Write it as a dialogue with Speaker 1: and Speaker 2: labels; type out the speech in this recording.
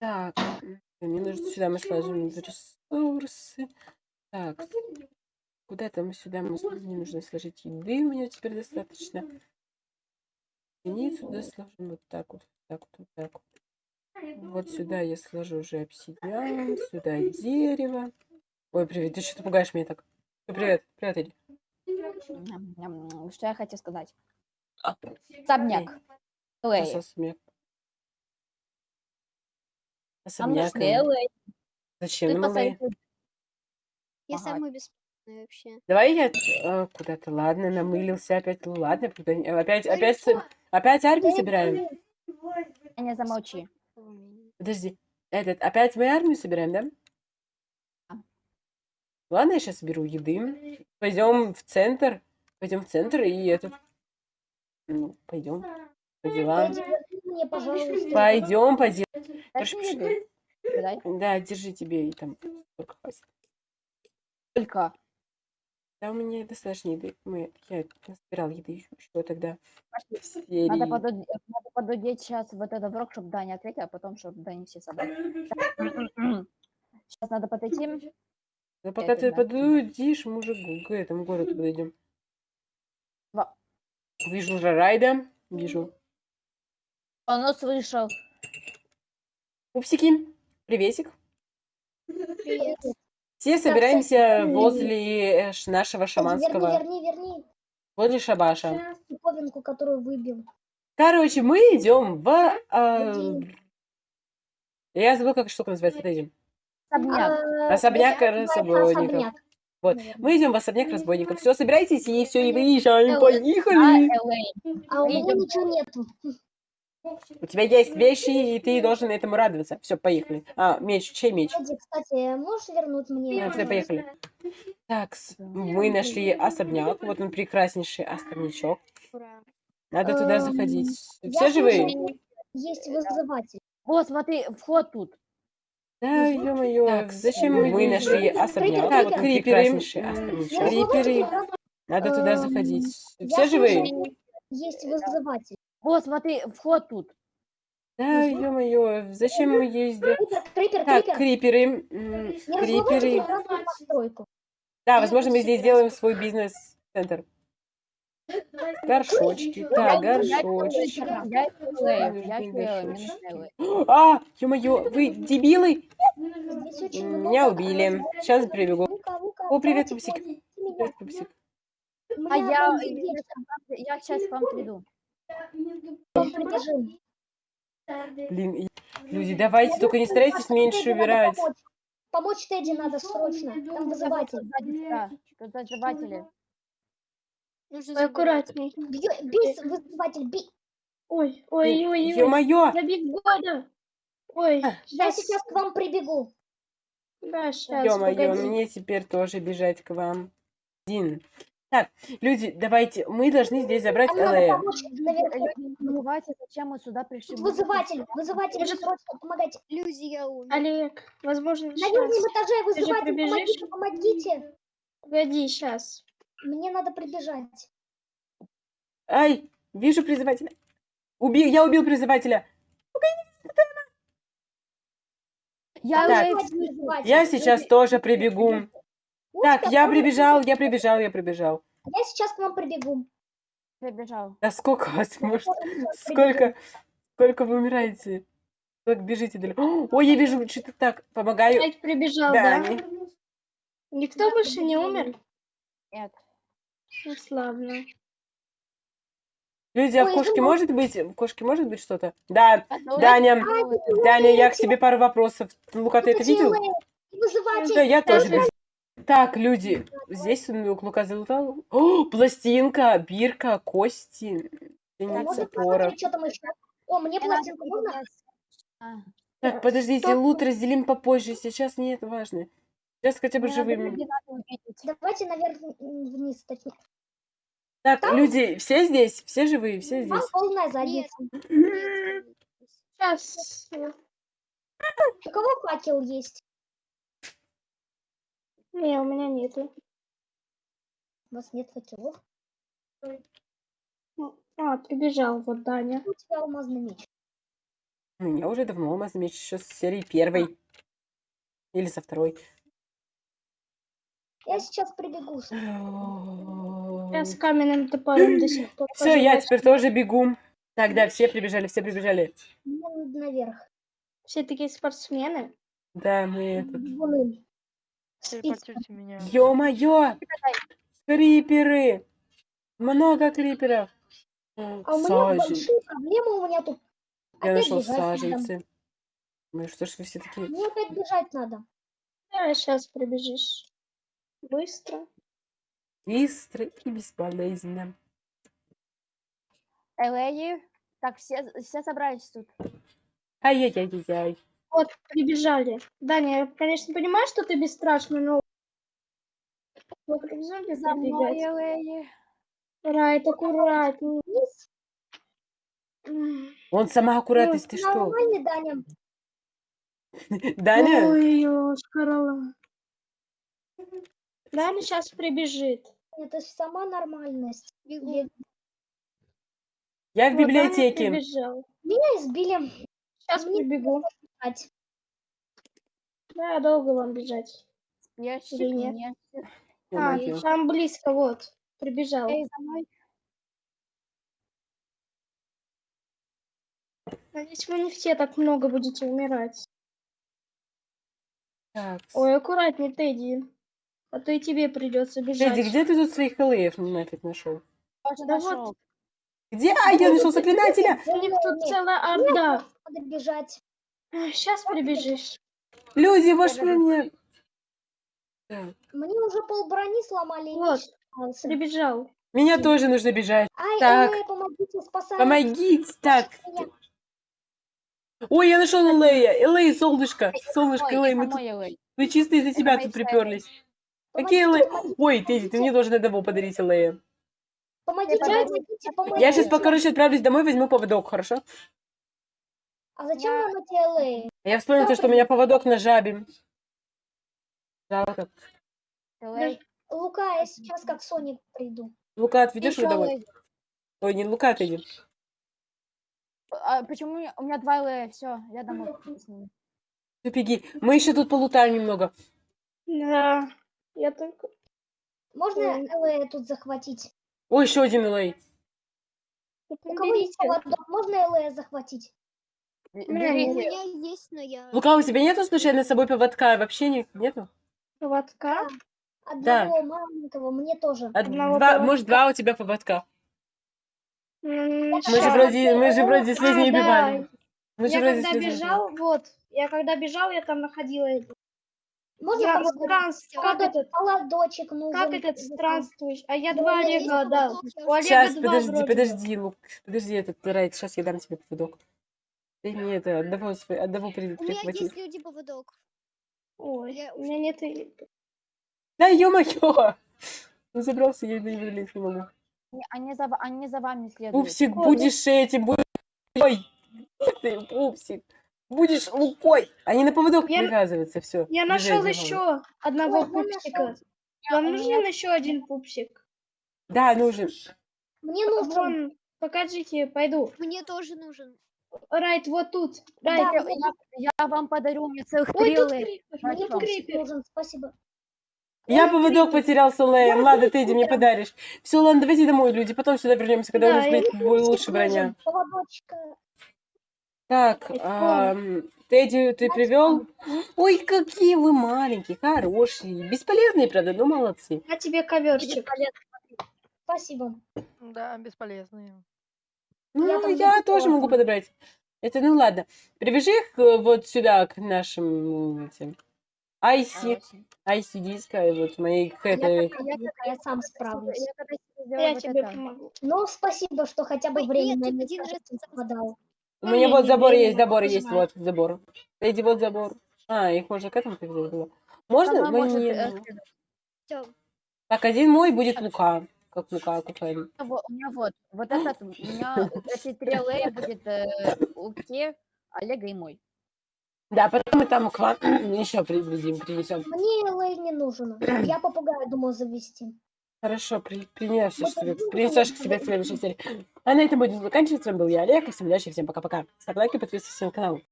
Speaker 1: Так, мне нужно сюда мы сложим ресурсы. Так, куда-то мы сюда мы мне нужно сложить еды, у меня теперь достаточно. И сюда сложим вот так вот, так вот, вот так вот. Вот сюда я сложу уже обсидиан, сюда дерево. Ой, привет, ты что-то пугаешь меня так. Привет, привет, Эдди.
Speaker 2: Что я хотел сказать? Лэй.
Speaker 1: Особняк.
Speaker 2: А
Speaker 1: Особняк.
Speaker 2: что Лэй?
Speaker 1: Зачем
Speaker 2: Ты
Speaker 1: нам
Speaker 2: посоветуй.
Speaker 3: Я
Speaker 2: Ага.
Speaker 3: самый бесплатный вообще.
Speaker 1: Давай я э, куда-то, ладно, намылился опять, ну ладно, куда опять, опять, с- опять армию собираем?
Speaker 2: Не замолчи.
Speaker 1: Подожди, этот, опять мы армию собираем, да? Ладно, я сейчас соберу еды. Пойдем в центр, пойдем в центр и этот, ну, пойдем по делам. Пойдем по делам. Да, держи тебе и там сколько хватит.
Speaker 2: Только.
Speaker 1: Да, у меня достаточно еды. Мы, я собирал еды еще, еще тогда. Серии.
Speaker 2: Надо подудеть, надо подудеть сейчас вот этот урок, чтобы Даня ответил, а потом, чтобы Даня все собрали. Сейчас надо подойти.
Speaker 1: Да пока ты подудишь, уже к этому городу подойдем.
Speaker 2: Во.
Speaker 1: Вижу Райда. Вижу.
Speaker 2: Он услышал.
Speaker 1: Пупсики, приветик.
Speaker 3: Привет.
Speaker 1: Все собираемся возле э, ш- нашего
Speaker 4: Верни,
Speaker 1: шаманского,
Speaker 4: верни, верни
Speaker 1: возле шабаша.
Speaker 4: диковинку, которую выбил.
Speaker 1: Короче, мы идем в... а,
Speaker 4: Где?
Speaker 1: я забыл, как штука называется.
Speaker 2: Особняк.
Speaker 4: А,
Speaker 1: Особняк
Speaker 4: называется
Speaker 1: разбойников.
Speaker 4: особняк.
Speaker 1: Вот.
Speaker 4: наверное.
Speaker 1: Мы идем в особняк разбойников. Все, собирайтесь и все, и выезжаем.
Speaker 2: А,
Speaker 1: Поехали.
Speaker 2: LA.
Speaker 4: А у меня ничего нету.
Speaker 1: У тебя есть вещи, и ты должен этому радоваться. Все, поехали. А, меч, чей меч?
Speaker 4: Эдди, кстати, можешь вернуть мне?
Speaker 1: Ну, все, поехали. Так, мы нашли особняк. Вот он прекраснейший особнячок. Надо туда
Speaker 4: Эм,
Speaker 1: заходить. Все живые?
Speaker 4: Есть вызыватель.
Speaker 2: Вот, смотри, вход тут.
Speaker 1: Да, ё-моё. Так, зачем мы, мы нашли особняк?
Speaker 4: Крипер,
Speaker 1: Вот он
Speaker 4: крипер.
Speaker 1: прекраснейший
Speaker 4: Я
Speaker 1: особнячок.
Speaker 4: слышала,
Speaker 1: Криперы. Надо туда
Speaker 4: Эм,
Speaker 1: заходить. Все живые?
Speaker 4: Есть вызыватель.
Speaker 2: Вот, смотри, вход тут.
Speaker 1: Да, ё-моё. Зачем мы ездим?
Speaker 4: Крипер, крипер,
Speaker 1: Так,
Speaker 4: крипер.
Speaker 1: криперы. м, Криперы.
Speaker 4: постройку.
Speaker 1: Да, возможно, мы здесь сделаем свой бизнес-центр. Горшочки. Так,
Speaker 2: Я
Speaker 1: горшочки.
Speaker 2: Я я.
Speaker 1: А, ё-моё, вы дебилы?
Speaker 4: Здесь очень
Speaker 1: М,
Speaker 4: много.
Speaker 1: Меня убили. Сейчас прибегу. О, привет,
Speaker 4: давайте
Speaker 1: Пупсик.
Speaker 4: меня.
Speaker 1: Привет, Пупсик.
Speaker 2: А я, я сейчас к вам приду.
Speaker 1: Блин, люди, давайте, только не старайтесь меньше убирать.
Speaker 4: помочь. Тедди надо срочно. Там вызыватель.
Speaker 2: Да,
Speaker 3: забирать.
Speaker 5: аккуратней.
Speaker 4: Бей, вызыватель, бей.
Speaker 5: Ой, ой, ой, ой.
Speaker 1: Ё-моё!
Speaker 5: Я бегу, да. Ой,
Speaker 1: А.
Speaker 4: Я
Speaker 5: сейчас,
Speaker 4: к вам прибегу.
Speaker 5: да, сейчас,
Speaker 1: Ё-моё, мне теперь тоже бежать к вам. Один. Так, люди, давайте, мы должны здесь забрать
Speaker 4: наверху.
Speaker 2: Люди, не забывайте, зачем мы сюда пришли.
Speaker 4: Тут вызыватель, вызыватель,
Speaker 5: Может-
Speaker 4: срочно помогайте.
Speaker 3: Люди, я умер.
Speaker 5: Олег, возможно,
Speaker 4: На верхнем этаже
Speaker 5: же
Speaker 4: вызыватель, помогите, помогите.
Speaker 5: Погоди, сейчас.
Speaker 4: Мне надо прибежать.
Speaker 1: Ай, вижу призывателя. Убил, я убил призывателя.
Speaker 2: Я
Speaker 1: Так. Я сейчас тоже прибегу. Так,
Speaker 4: Устя,
Speaker 1: я прибежал, я прибежал, я прибежал.
Speaker 4: Я сейчас к вам прибегу.
Speaker 2: прибежал.
Speaker 1: Да сколько вас может? Сколько, сколько вы умираете? Как бежите далеко? Ой, я вижу, что-то так, помогаю.
Speaker 5: Опять прибежал,
Speaker 1: Да,
Speaker 5: Никто больше не умер?
Speaker 2: Нет.
Speaker 5: Ну, славно.
Speaker 1: Люди, а в кошке
Speaker 4: ну-
Speaker 1: может быть, в кошке может быть что-то? Да,
Speaker 2: Ну,
Speaker 1: Даня,
Speaker 2: это-
Speaker 1: Даня, я к тебе пару вопросов. Лука, ты это
Speaker 4: Вызыватель,
Speaker 1: видел? Да, я тоже. Так, люди, здесь Лука залутал. О, пластинка, бирка, кости, запора.
Speaker 4: посмотреть, что там еще? О, мне пластинку можно?
Speaker 1: Так, подождите,
Speaker 5: Стоп.
Speaker 1: лут разделим попозже, сейчас не это важно. Сейчас хотя бы живыми.
Speaker 4: Давайте наверх вниз, точнее.
Speaker 1: Так,
Speaker 4: Там-
Speaker 1: люди, все здесь? Все живые, все
Speaker 4: Там
Speaker 1: здесь?
Speaker 4: полная задница.
Speaker 3: Нет.
Speaker 5: Сейчас.
Speaker 4: У кого факел есть?
Speaker 5: Не, у меня нету.
Speaker 4: У вас нет факелов?
Speaker 5: А, прибежал вот Даня.
Speaker 4: У тебя алмазный меч.
Speaker 1: У меня уже давно алмазный меч еще с серии первой. Или со второй.
Speaker 4: Я сейчас прибегу.
Speaker 5: Я с каменным топором до сих пор.
Speaker 1: Все, я теперь тоже бегу. Так, да, все прибежали, все прибежали.
Speaker 4: Мне надо наверх.
Speaker 5: Все такие спортсмены.
Speaker 1: Да, мы этот...
Speaker 6: Телепортируйте меня.
Speaker 1: Ё-моё! Криперы! Много криперов!
Speaker 4: А у меня большие проблемы. У меня тут
Speaker 1: Я
Speaker 4: опять
Speaker 1: нашел
Speaker 4: надо.
Speaker 1: саженцы. Ну что ж вы все такие...
Speaker 4: Мне опять бежать надо.
Speaker 5: Да, сейчас прибежишь. Быстро.
Speaker 1: Быстро и бесполезно.
Speaker 2: Элеи. Так, все, все собрались тут.
Speaker 1: Ай-яй-яй-яй.
Speaker 5: Вот, прибежали. Даня, я, конечно, понимаю, что ты бесстрашный, но... Вокруг зомби
Speaker 2: За мной. Элеи.
Speaker 5: Райт, аккуратней.
Speaker 1: Он сама аккуратность, ты что?
Speaker 4: Нормальный, Даня.
Speaker 1: Даня?
Speaker 5: Ой, шкарала. Даня сейчас прибежит.
Speaker 4: Это ж сама нормальность. Я-
Speaker 1: в библиотеке.
Speaker 4: Меня избили.
Speaker 5: Сейчас
Speaker 4: Мне
Speaker 5: прибегу.
Speaker 4: Бежать.
Speaker 5: Да, долго вам бежать.
Speaker 2: Спешик,
Speaker 5: Или нет?
Speaker 2: нет.
Speaker 5: А, там близко, вот. Прибежал.
Speaker 2: Эй, за мной.
Speaker 5: Надеюсь, вы не все так много будете умирать.
Speaker 1: Так.
Speaker 5: Ой, аккуратней, Тедди. А то и тебе придется бежать.
Speaker 1: Тедди, где ты тут своих элеев нафиг нашел?
Speaker 5: Да вот.
Speaker 2: нашел.
Speaker 1: Где? А, я нашел заклинателя!
Speaker 5: У них тут целая орда.
Speaker 4: Надо бежать.
Speaker 5: Сейчас прибежишь.
Speaker 1: Люди, ваш мне...
Speaker 4: Мне уже пол брони сломали. и
Speaker 5: Вот. Прибежал.
Speaker 1: Меня тоже нужно бежать.
Speaker 4: Ай,
Speaker 1: Так.
Speaker 4: эй, помогите, спасайте
Speaker 1: Помогите! Так. Ой, я нашел Элея. Элей, солнышко. Солнышко, Элей, мы тут... Вы чисто из-за тебя тут приперлись. Какие Элей? Ой, Тедди, ты мне должен одного подарить Элея.
Speaker 4: Помогите, помогите, помогите.
Speaker 1: Я сейчас, короче, отправлюсь домой, возьму поводок, хорошо?
Speaker 4: А зачем
Speaker 2: Я-
Speaker 4: нам эти?
Speaker 1: Я вспомнил то, что у меня поводок на жабе. Жалко.
Speaker 4: Лука, я сейчас как Соник приду.
Speaker 1: Лука, отведешь
Speaker 2: Ещё
Speaker 1: его домой?
Speaker 2: Элей.
Speaker 1: Ой, не Лука, Тедди.
Speaker 2: А почему у меня- у меня два Элея? Все, я домой.
Speaker 1: Ты беги. Мы еще тут полутаем немного.
Speaker 5: Да. Я только...
Speaker 4: Можно. LA тут захватить?
Speaker 1: Ой, еще один Элей.
Speaker 4: У кого есть поводок, можно LA захватить?
Speaker 5: Меня
Speaker 3: У меня есть, но я...
Speaker 1: Лука, у тебя нету случайно с собой поводка? Вообще не- нету?
Speaker 5: Поводка.
Speaker 4: Одного маленького, мне тоже.
Speaker 5: Одного
Speaker 1: два,
Speaker 5: поводка.
Speaker 1: может, два у тебя поводка? Мы же вроде, мы же вроде с
Speaker 5: А,
Speaker 1: Лезней
Speaker 5: да.
Speaker 1: убивали. Мы же
Speaker 5: Я
Speaker 1: вроде
Speaker 5: когда бежал, вот, я когда бежал, я там находила это.
Speaker 4: Можно
Speaker 5: Я
Speaker 4: поводок?
Speaker 5: странс- как этот,
Speaker 4: Поводочек нужен.
Speaker 5: как этот странствуешь? А я
Speaker 3: Ну,
Speaker 5: два Олега У Олега
Speaker 1: Сейчас,
Speaker 5: два
Speaker 1: подожди,
Speaker 5: вроде
Speaker 1: подожди, Лук. Подожди, этот Райт, сейчас я дам тебе поводок. Ты мне это, одного, одного при-
Speaker 3: У меня есть люди поводок.
Speaker 5: Ой,
Speaker 3: Я
Speaker 5: у меня нет
Speaker 1: Да ё-моё! Ну забрался, я не влезть не могу.
Speaker 2: Не- Они за, они за вами следуют.
Speaker 1: Пупсик,
Speaker 5: Ой,
Speaker 1: будешь этим, будешь... Ой, ты, Пупсик, будешь лукой. Они на поводок
Speaker 5: Я-
Speaker 1: привязываются, все.
Speaker 5: Я нашел еще одного
Speaker 4: я
Speaker 5: пупсика.
Speaker 4: нашел.
Speaker 5: Вам
Speaker 2: у
Speaker 5: нужен
Speaker 2: меня-
Speaker 5: еще один пупсик?
Speaker 1: Да, нужен.
Speaker 4: Мне нужен.
Speaker 5: Вон, покажите, пойду.
Speaker 3: Мне тоже нужен.
Speaker 5: Райт, вот тут.
Speaker 4: Да,
Speaker 5: Райт,
Speaker 2: Я,
Speaker 4: вот
Speaker 2: я- я вам подарю, у меня целых
Speaker 5: Ой,
Speaker 2: три
Speaker 5: тут крипер,
Speaker 4: Мне
Speaker 5: тут
Speaker 4: пупсик
Speaker 5: крипер.
Speaker 4: нужен, спасибо.
Speaker 1: Я
Speaker 5: Ой,
Speaker 1: поводок
Speaker 5: крипер.
Speaker 1: потерял с Леем.
Speaker 4: Я
Speaker 1: Ладно,
Speaker 4: буду
Speaker 1: Тедди, мне подаришь. Все, ладно, давайте домой, люди. Потом сюда вернемся, когда у
Speaker 5: Да,
Speaker 1: нас
Speaker 5: я
Speaker 1: будет
Speaker 4: Мне
Speaker 1: лучше броня.
Speaker 4: Поводочка.
Speaker 1: Так, ам, Тедди, ты привел? Ой, какие вы маленькие, хорошие. Бесполезные, правда, но молодцы.
Speaker 5: На тебе коверчик.
Speaker 4: Спасибо.
Speaker 6: Да, бесполезные.
Speaker 1: Ну,
Speaker 4: Я
Speaker 1: я, тоже могу подобрать. Это, ну ладно. Привяжи их э, вот сюда, к нашим этим. Айси. Айси диска, и вот моей к
Speaker 2: Я
Speaker 1: этой.
Speaker 2: как-
Speaker 4: Я, я сам справлюсь.
Speaker 2: Я когда сделала
Speaker 5: Я
Speaker 2: вот
Speaker 5: тебе
Speaker 2: это.
Speaker 5: помогу.
Speaker 4: Ну, спасибо, что хотя бы
Speaker 3: Ой,
Speaker 4: время
Speaker 3: нет,
Speaker 4: на
Speaker 3: один раз
Speaker 4: совпадало.
Speaker 1: У меня вот забор есть, забор есть, вот забор. Эдди, вот забор. А, их можно к этому привязать было. Можно? Мы
Speaker 2: может,
Speaker 1: не-
Speaker 2: э.
Speaker 1: Так, один мой будет Лука. Как Лука, Кукари.
Speaker 2: А вот- У меня вот, вот этот, у меня эти три будет э, Луке, Олега и мой.
Speaker 1: Да, потом мы там к вам еще приблизим, принесем.
Speaker 4: Мне LA не нужен. Я попугая думал завести.
Speaker 1: Хорошо, при, принесешь себе, принесешь к себе в следующей серии. А на этом будем заканчивать. С вами был я, Олег. И всем удачи, всем пока-пока. Ставь лайки, подписывайся на канал.